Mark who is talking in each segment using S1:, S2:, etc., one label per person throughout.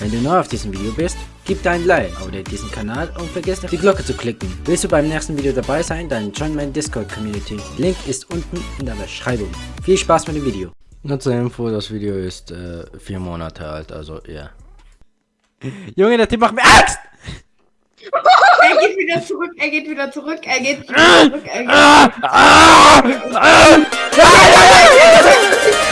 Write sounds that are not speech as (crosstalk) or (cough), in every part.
S1: Wenn du neu auf diesem Video bist, gib dein Like, abonniere diesen Kanal und vergiss nicht die Glocke zu klicken. Willst du beim nächsten Video dabei sein, dann join meine Discord Community. Link ist unten in der Beschreibung. Viel Spaß mit dem Video. Nur zur Info, das Video ist äh, vier Monate alt, also ja. Junge, der Typ macht mir Angst!
S2: Er geht wieder zurück, er geht wieder zurück, er geht wieder zurück, er geht
S1: Ah, ah, ah, Hallo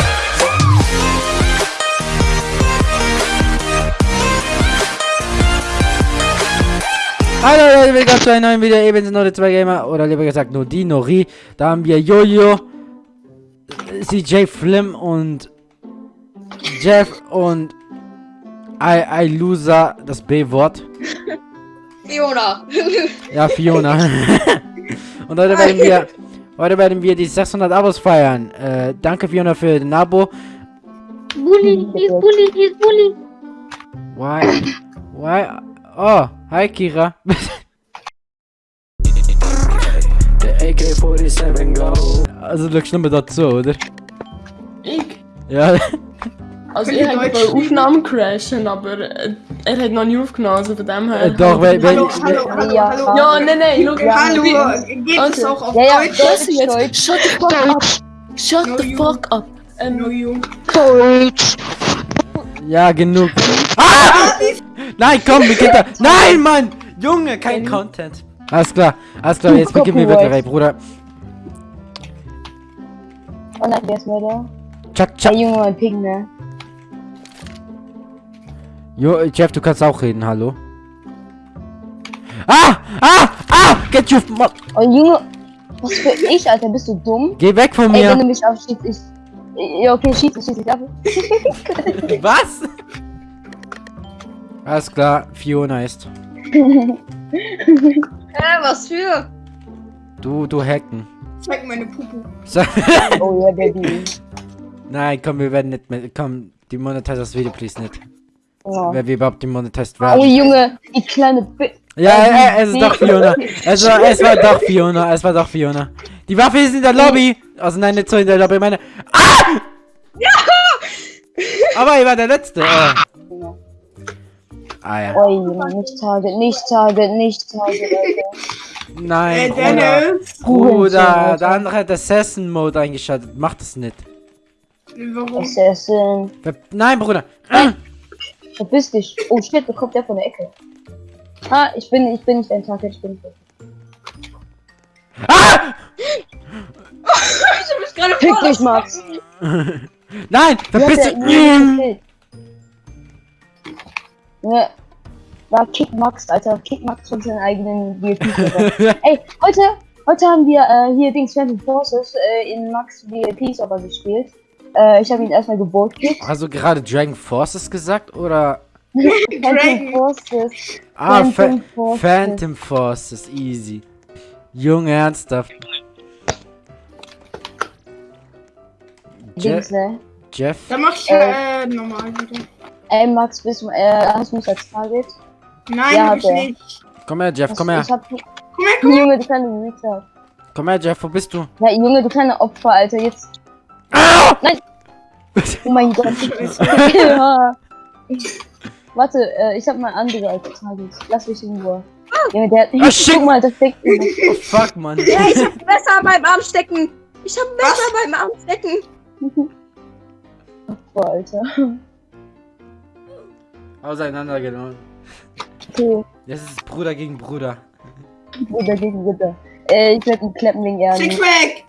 S1: Leute, willkommen zu einem neuen Video, eben sind nur zwei Gamer, oder lieber gesagt nur die, Nori. Da haben wir Jojo, CJ Flim und Jeff und I, I Loser, das B-Wort.
S2: Fiona. (laughs)
S1: Ja, Fiona. (laughs) und heute werden wir, heute werden wir die 600 Abos feiern. Äh, danke Fiona für den Abo.
S3: Bully, he's bully, he's bully.
S1: Why? Why? Oh, hi Kira. (laughs)
S4: AK-47 Go.
S1: Also, du schlimm dazu, oder?
S5: Ich?
S1: Ja.
S5: Also ich habe
S2: Deutsch
S5: bei Aufnahmen crashen, aber äh, er hat noch nie aufgenommen, also von dem her...
S1: Äh, doch, weil,
S2: Hallo, hallo, hallo,
S3: Ja.
S2: hallo.
S5: Ja, nein, nein, schau,
S2: Hallo, geht es
S5: Okay.
S2: auch auf
S3: Ja, ja,
S2: Deutsch?
S3: Deutsch,
S5: jetzt,
S3: Deutsch.
S5: shut the fuck up! Shut
S2: No,
S5: the
S2: you-
S5: fuck up!
S2: No,
S5: Ähm,
S2: you.
S1: ja, genug. Ah! Nein, komm, beginnt da. Nein, Mann! Junge, kein Content. Alles klar, alles klar, jetzt wir
S3: Copyright.
S1: wirklich, Bruder.
S3: Oh nein, der ist Mörder.
S1: Chuck,
S3: Der
S1: chuck.
S3: Junge, mein Ping, ne?
S1: Jo, Jeff, du kannst auch reden, hallo. Ah! Ah! Ah! Get you...
S3: Oh Junge, was für ich, Alter, bist du dumm?
S1: Geh weg von
S3: Ey, wenn
S1: mir.
S3: du mich abschießt, ich... Ja, okay, schieß, schieß dich ab. (laughs) (laughs)
S1: Was? Alles klar, Fiona ist. (laughs)
S2: Hä, was für?
S1: Du, du hacken.
S2: Zeig meine Pupu.
S1: So. (laughs)
S3: Oh ja, Baby.
S1: Nein, komm, wir werden nicht mehr. Komm, die monetize das Video, please nicht.
S3: Oh,
S1: Wer wir überhaupt demonetized
S3: oh
S1: werden.
S3: Junge, die kleine Bi
S1: Ja, äh, es ist doch Fiona. Es war, es war doch Fiona. Es war doch Fiona. Die Waffe ist in der Lobby. Also nein, nicht so in der Lobby. Meine. Ah! Ja! Aber er war der Letzte. Oh. Ah ja.
S3: Oh nicht Target, nicht Target, nicht Target, Alter.
S1: Nein, Bruder.
S2: Dennis.
S1: Bruder, der andere hat Assassin Mode eingeschaltet. Mach das nicht.
S2: Warum?
S3: Assassin.
S1: Nein, Bruder.
S3: Verpiss dich. Oh shit, da kommt der von der Ecke. Ah, ich bin, ich bin nicht ein Target, ich bin nicht.
S1: Ah! (laughs)
S2: Ich hab mich gerade
S3: Fick dich, Max. (laughs)
S1: Nein,
S3: Du
S1: verpiss dich.
S3: Ihn gekillt. Junge, da Kick Max, Alter. Kick Max von seinen eigenen VIP-Server. (laughs) Ey, heute, heute haben wir äh, hier Dings Phantom Forces äh, in Max VIP-Server gespielt. Äh, ich habe ihn erstmal.
S1: Hast du gerade Dragon Forces gesagt oder? (laughs)
S3: Phantom
S2: Dragon.
S3: Forces.
S1: Ah,
S3: Phantom
S1: Phantom
S3: Forces.
S1: Phantom Forces, easy. Junge, ernsthaft. Je
S3: Dings, ne?
S1: Jeff?
S2: Dann mach ich äh, normal wieder.
S3: Ey, Max, bist du, äh, hast du mich als Target?
S2: Nein,
S3: Ja,
S2: hab ich nicht.
S1: Komm her, Jeff, komm her.
S3: Ich hab,
S2: Komm her, komm her.
S3: Junge, du kleine Retard.
S1: Komm her, Jeff, wo bist du?
S3: Ja, Junge, du kleine Opfer, Alter, jetzt.
S1: Ah!
S3: Nein! Oh mein Gott. (laughs) (laughs) ja. Warte, äh, ich hab mal andere als Target. Lass mich in Ruhe. Junge, der hat.
S1: Shit.
S3: Guck mal, das mich.
S1: Oh, fuck, Mann.
S6: Ja, ich hab (laughs) Messer beim Arm stecken. Ich hab Messer beim Arm stecken.
S3: Boah, Alter.
S1: Auseinandergenommen.
S3: Okay,
S1: Jetzt ist es Bruder gegen Bruder.
S3: Bruder gegen Bruder. Äh, ich werd ihn klappen wegen Ehren.
S2: Sixpack.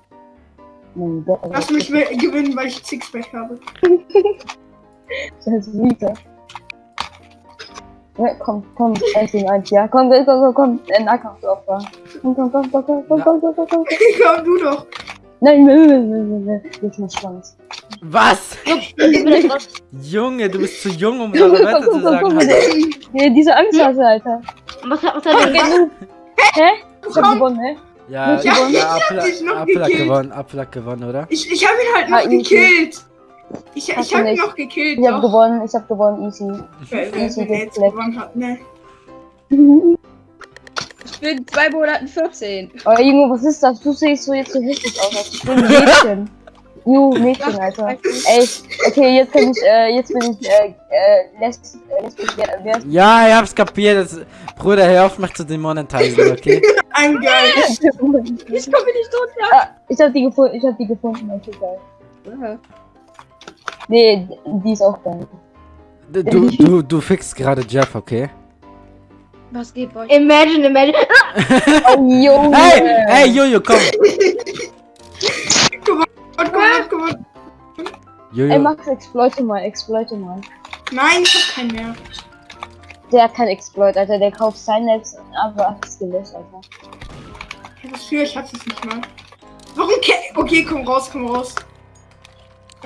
S3: Mein Gott, Alter.
S2: Lass mich wi- gewinnen, weil ich Sixpack habe. (laughs)
S3: Das ist Rita. Ja, komm, komm, 1 gegen 1, ja. Komm, komm, komm, komm, komm. Äh, Nahkampfopfer. Komm, komm, komm, komm, komm, komm, komm, komm, komm, komm. (laughs)
S2: Komm du doch.
S3: Nein, nein, nein, nein, nein, nein. Jetzt mal Schwanz.
S1: Was? Junge, du bist zu jung, um
S3: Komm,
S1: eure
S3: komm,
S1: Wörter
S3: komm,
S1: zu
S3: komm,
S1: sagen.
S3: komm,
S1: Alter.
S3: Ja, diese Angst hast du, Alter.
S6: Was hat, was hat er denn?
S3: Hä? Ich hab gewonnen, hä?
S1: Ja,
S3: Ja,
S1: ja,
S2: ich
S1: Apfel,
S2: hab dich noch
S1: Apfel hat
S2: gekillt.
S1: gewonnen, Apfel hat gewonnen, oder?
S2: Ich, ich hab ihn halt noch gekillt. Ich, ich
S3: du
S2: hab ihn
S3: nicht.
S2: noch gekillt.
S3: Ich hab
S2: doch.
S3: gewonnen, ich hab gewonnen, easy.
S2: Wer, wer,
S3: Easy
S2: wer jetzt gewonnen hat, ne? (laughs)
S6: Ich bin zwei Monaten 14.
S3: Oh Junge, was ist das? Du siehst so jetzt so richtig aus, als ich bin ein Mädchen. Ju, Mädchen, Alter. Ey, okay, jetzt kann ich, äh, jetzt bin ich, äh, äh, lesbisch, äh, wer
S1: Ja, ich hab's kapiert. Das, Bruder, hör auf mich zu demonetisieren, (laughs) okay?
S2: Ein geil.
S6: Ich komme nicht tot, ja.
S3: Ah, ich hab die gefunden, ich hab die gefunden, okay, geil. Nee, die ist auch geil.
S1: Du, du, du fixst gerade Jeff, okay?
S6: Was geht bei euch?
S2: Imagine, imagine. (laughs)
S3: Oh, Junge!
S1: Hey, hey, Jojo, komm! (laughs)
S2: Komm on.
S3: Ey,
S1: Jojo,
S3: Max, exploite mal, exploite mal.
S2: Nein, ich hab keinen mehr.
S3: Der hat kein Exploit, Alter, der kauft sein Netz, aber hat es gelöscht, Alter.
S2: Ja, was für, ich hab's jetzt nicht mal. Warum Okay, komm raus, komm raus.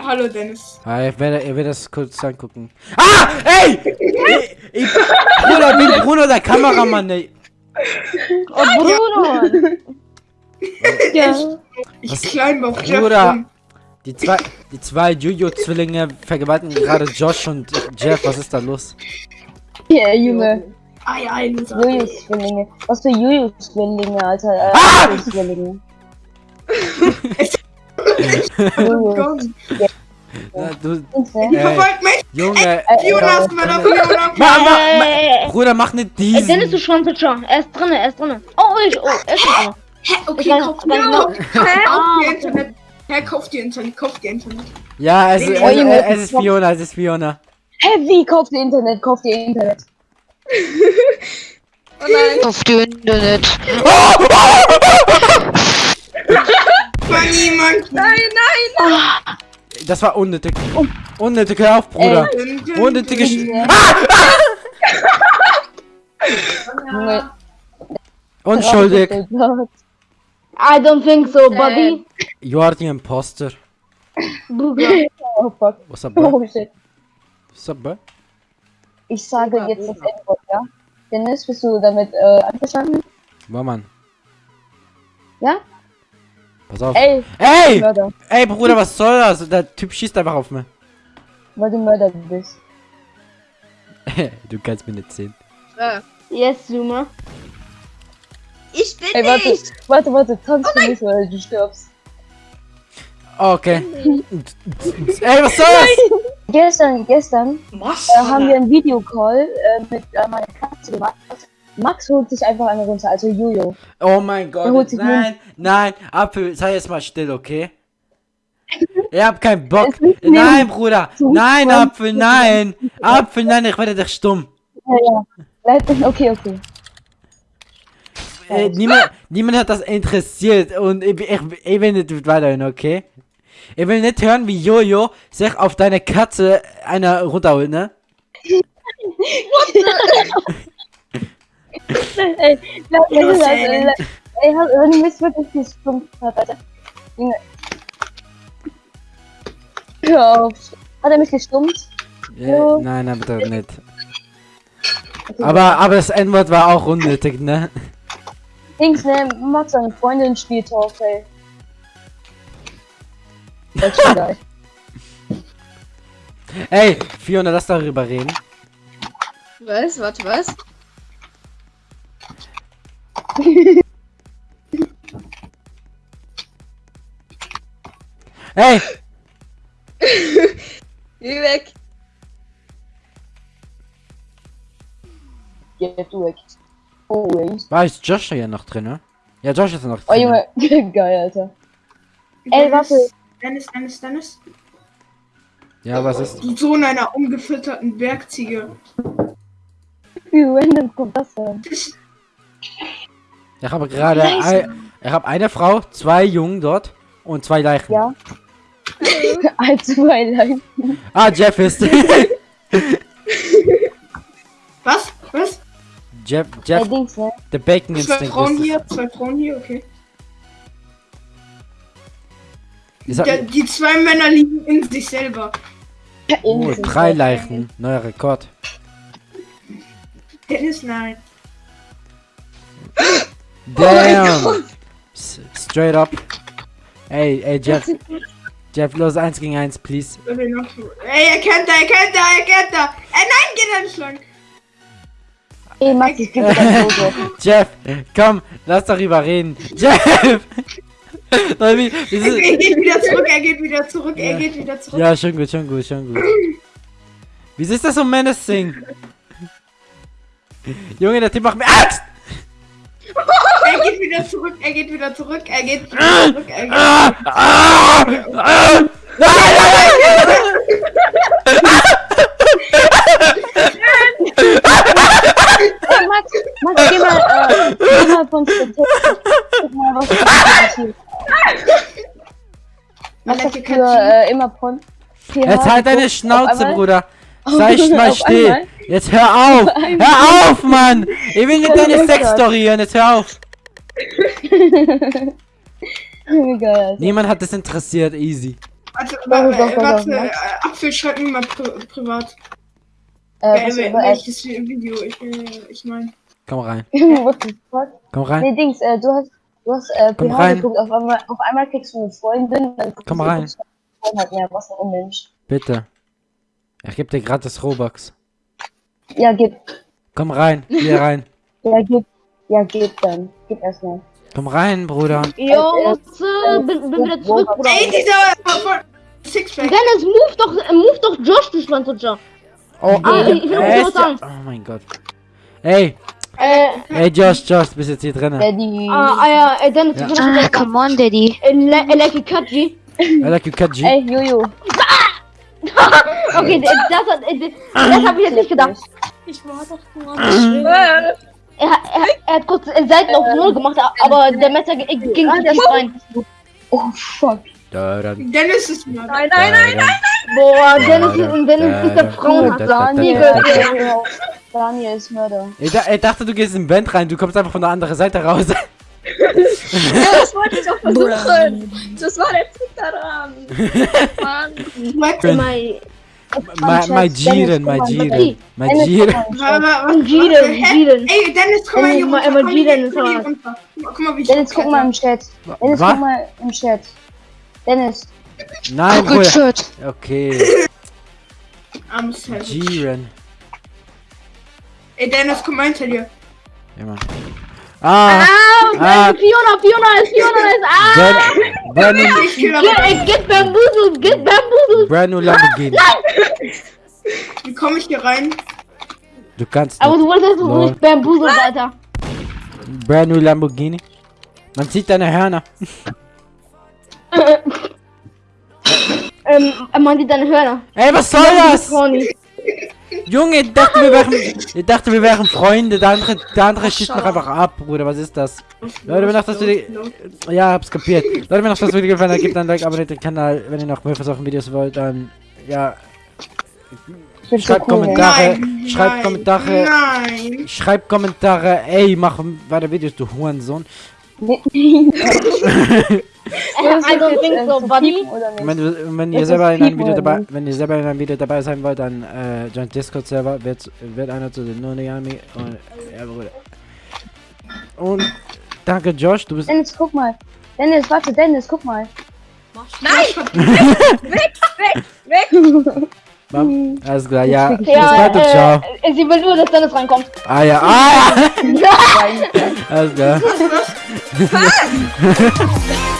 S2: Hallo, Dennis.
S1: ah, ich werde, ich werde das kurz angucken. Ah, ey! Ich, ich, Bruder, bin Bruno der Kameramann, ey.
S3: Oh, Bruno! (laughs) ja.
S2: Ich
S1: Was-
S2: climb auf Jeff
S1: Bruder. Die zwei, die zwei Jojo-Zwillinge vergewaltigen gerade Josh und Jeff. Was ist da los?
S3: Ja, Junge.
S2: Ei, ei, Loser.
S3: Julius-Zwillinge. Was für Julius-Zwillinge, Alter? Äh,
S1: Ah!
S2: Gott. (laughs)
S1: Ja, du, Äh,
S2: verfolgt mich.
S1: Junge,
S3: Äh,
S2: Fiona ist mal da, Fiona.
S1: ma, ma, ma,
S7: Äh,
S1: Bruder, mach nicht
S7: Dennis,
S1: diesen.
S7: du schwanzt schon. Er ist drinne, er ist drinne. Oh, ich, oh, er ist drinne.
S2: Hä, okay,
S7: Ich weiß- weiß
S2: dir
S7: noch-
S2: Kauf dir
S7: Ah,
S2: Internet. Hä, kauf dir Internet, kauf dir Internet.
S1: Ja, es, es,
S3: Oh, Junge,
S1: es ist Fiona, es ist Fiona.
S3: Hä, wie? Kauft ihr Internet? Kauft ihr Internet? (laughs)
S6: Oh nein.
S7: Auf die Internet.
S2: War niemand.
S6: Nein, nein.
S1: Das war unnötig. Unnötig, hör auf, Bruder. Unnötige Sch
S3: Junge. (laughs)
S1: Unschuldig.
S7: I don't think so, buddy.
S1: You are the imposter. (laughs)
S3: Oh fuck.
S1: What's up, bro?
S3: Oh shit.
S1: What's up, bro?
S3: Ich sage jetzt das Endwort, ja? Dennis, bist du damit äh, einverstanden?
S1: Boah, Mann.
S3: Ja?
S1: Pass auf.
S3: Ey,
S1: Ey!
S3: Mörder.
S1: Ey, Bruder, was soll das? Der Typ schießt einfach auf mich.
S3: Weil du Mörder bist.
S1: du kannst mir nicht sehen.
S7: Yes, Zoomer.
S6: Ich bin
S3: Ey, warte,
S6: nicht.
S3: warte, warte, tanz für mich, oder du stirbst.
S1: Okay. (laughs) Ey, was soll das?
S3: Gestern, gestern
S2: Was?
S3: äh, haben wir einen Videocall äh, mit äh, meiner Katze gemacht. Max holt sich einfach eine runter, also Jojo.
S1: Oh mein
S3: holt
S1: Gott.
S3: sich
S1: Nein, nein. Apfel, sei jetzt mal still, okay? Ich hab keinen Bock. Nein, Bruder. Nein, Apfel, nein. Apfel, nein, ich werde dich stumm.
S3: Ja, ja. Okay, okay.
S1: Äh, niemand, (laughs) niemand hat das interessiert und ich, ich, ich will nicht weiterhin, okay? Ich will nicht hören, wie Jojo sich auf deine Katze einer runterholt, ne?
S3: Ey, das,
S2: Innocent.
S3: äh, hast- wenn du mich wirklich gestummt hast, Alter. Junge. Hör auf. Hat er mich gestummt?
S1: Äh,
S3: Ja.
S1: nein, nein, bitte nicht. Aber, aber das N-Wort war auch unnötig, ne?
S3: Dings, ne, Max seine Freundin spielt Torfell. Das ist geil.
S1: Ey, Fiona, lass darüber reden.
S6: Was? Warte, was? (laughs)
S1: Ey, (laughs)
S6: Geh weg.
S3: Geh du weg. Oh,
S1: war ist Josh hier noch drin, ne? Ja, Josh ist noch drin.
S3: Oh, Junge. (laughs) geil, Alter. Ey, warte.
S2: Dennis, Dennis, Dennis.
S1: Ja, was ist?
S2: Du Sohn einer umgefütterten Bergziege.
S3: Wie random kommt das denn?
S1: Ich habe gerade ein, ich habe eine Frau, zwei Jungen dort und zwei Leichen.
S3: Ja. (laughs) Als Twilight.
S1: Ah, Jeff ist. (laughs)
S2: Was? Was?
S1: Jeff, Jeff, der Bacon
S2: Zwei
S1: Instinct
S2: Frauen
S1: ist es.
S2: hier, zwei Frauen hier, okay. Ja, die zwei Männer liegen in sich selber.
S1: Oh, drei Leichen, neuer Rekord.
S2: Dennis, nein.
S1: Damn. S straight up. Ey, ey, Jeff. Jeff, los, eins gegen eins, please.
S2: Okay, noch so. Ey, er kennt da, er kennt da, er kennt da. Ey, nein, geht er nicht lang.
S3: Ey, Max, ich Foto. (laughs)
S1: Jeff, komm, lass darüber reden. (laughs) Jeff!
S2: Er geht wieder zurück, er geht wieder zurück,
S1: Ja.
S2: er geht wieder zurück.
S1: ja, schon gut, schon gut, schon gut. Wieso ist das so menacing? Junge, der Typ macht mir Angst!
S2: Er geht wieder zurück, er geht wieder zurück, er geht wieder zurück, er geht (laughs)
S1: Ah, ah, ah,
S3: Hey, Max, Max, geh mal, äh, Statistik. Guck mal, was passiert. (laughs) Was hast du für äh, immer von
S1: Jetzt halt deine? Schnauze, Bruder. (laughs) Sei mal still. Jetzt hör auf. Hör auf, Mann. Ich will (laughs) nicht
S3: Oh
S1: deine Sexstory hören. Jetzt hör auf.
S3: Geil, Alter.
S1: Niemand hat das interessiert. Easy.
S2: Warte,
S3: Doch,
S2: warte,
S3: doch, doch,
S2: warte, Apfel, schreib mir mal pri privat.
S3: Äh,
S2: welches Video ich, äh, ich meine.
S1: Komm rein. (laughs) Komm rein.
S3: Nee, Dings, äh, du hast, du hast, äh,
S1: Komm
S3: PH
S1: rein.
S3: geguckt, auf einmal, auf einmal kriegst du eine Freundin, dann
S1: Komm
S3: du-
S1: rein.
S3: Freundin, Ja, was ein Unmensch.
S1: Bitte. Ich geb dir gratis Robux.
S3: Ja, gib,
S1: Komm rein. Hier rein. (laughs)
S3: ja, gib, ja, gib dann. Gib erstmal.
S1: Komm rein, Bruder.
S7: Jo, was, äh, bin, bin wieder zurück, Bruder.
S2: Ey, dieser Sixpack.
S7: Dennis, move doch, äh, move doch Josh, du Schwanzlutscher.
S1: Oh,
S7: Ah, ich will noch
S1: er
S7: was sagen.
S1: Oh mein Gott. Ey,
S7: Äh,
S1: ey, Josh, Josh, du bist jetzt hier drin.
S3: Daddy.
S7: ah, ah, ja, äh, Dennis,
S1: Ja.
S7: was sagen.
S8: on, Daddy.
S7: Äh, äh, Lucky Kaji.
S1: I like you, Kaji.
S3: Ey, Jojo. (laughs)
S7: Okay, das hat, äh, d- das habe ich jetzt nicht gedacht.
S8: Ich war doch nur
S6: Äh,
S7: Er, er, er hat kurz Seiten auf Null gemacht, aber der Messer ging
S3: Ah,
S7: tief rein.
S3: Oh, fuck.
S1: Dann,
S2: Dennis ist mal.
S6: Nein, nein, nein.
S1: da,
S7: Boah, Dennis, ist- Dennis ist der
S1: da,
S3: Daniel,
S1: da.
S3: Daniel, Daniel ist Mörder.
S1: Ich, da, ich dachte, du gehst in den Vent rein, du kommst einfach von der anderen Seite raus. (laughs)
S6: Ja, das wollte ich auch versuchen. Das war der Trick daran. (laughs) Mann.
S7: Mai-
S1: Mai mai Jiren, mai Jiren, mai Jiren.
S7: Jiren, Jiren.
S2: Ey, Dennis, guck mal hier
S7: mal-
S2: runter.
S7: mal
S2: Komm hier,
S7: Jiren ist
S2: komm. Guck mal, wie ich
S3: Dennis, guck mal im Chat. Dennis, guck mal im Chat. Dennis.
S1: Nein,
S8: Good
S1: Bruder.
S8: shit.
S1: Okay. (laughs) Jiren.
S2: Ey, Dennis, guck mal hinter dir.
S1: Ja, Mann. Ah,
S7: Ah,
S1: Ah.
S7: Fiona, Fiona ist, Fiona ist, ah!
S2: Ich kill
S7: Get, äh, get bamboozled, get bamboozled!
S1: Brenu Lamborghini.
S2: Wie komme ich hier rein?
S1: Du kannst
S7: Aber
S1: nicht.
S7: du wolltest doch
S1: Lol.
S7: nicht bamboozled, Alter.
S1: Brenu Lamborghini. Man sieht deine Hörner. (laughs)
S7: Ähm, man sieht deine Hörner.
S1: Ey, was soll das? Junge, ich dachte, wir wären, ich dachte, wir wären Freunde. Der andere, der andere schießt mich einfach ab, Bruder. Was ist das? Leute, wenn auch das Video... Ja, hab's kapiert. Leute, wenn euch das Video gefallen hat, gebt ein Like, abonniert den Kanal. Wenn ihr noch mehr von solchen Videos wollt, dann... Ja, schreibt
S3: cool,
S1: Kommentare.
S2: Nein,
S1: schreibt
S2: nein,
S1: Kommentare.
S2: Nein.
S1: Schreibt Kommentare. Ey, mach weiter Videos, du Hurensohn. (laughs) Wenn, ihr selber in einem Video dabei,
S3: nicht?
S1: wenn ihr selber in einem Video dabei sein wollt, dann äh, joint Discord Server, wird, wird einer zu den Noneyami und ja, Bruder. Und danke Josh, du bist
S3: Dennis, guck mal. Dennis, warte, Dennis, guck mal.
S6: Nein! (laughs) weg, weg, weg!
S1: Bam. Alles klar, ja.
S3: Ja,
S1: Bis bald, ciao.
S7: äh, sie will nur, dass Dennis reinkommt.
S1: Ah ja, ah ja. (laughs) Alles klar. Klar. (laughs)